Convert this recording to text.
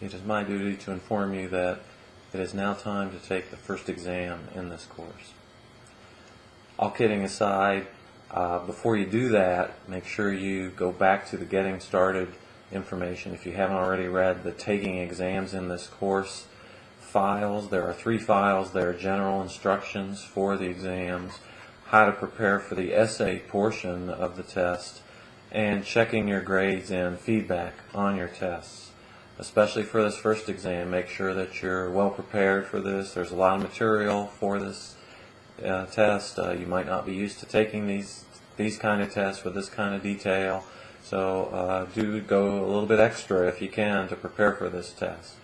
it is my duty to inform you that it is now time to take the first exam in this course. All kidding aside, uh, before you do that, make sure you go back to the getting started information. If you haven't already read the taking exams in this course files, there are three files. There are general instructions for the exams, how to prepare for the essay portion of the test, and checking your grades and feedback on your tests. Especially for this first exam, make sure that you're well prepared for this. There's a lot of material for this uh, test. Uh, you might not be used to taking these these kind of tests with this kind of detail. So uh, do go a little bit extra if you can to prepare for this test.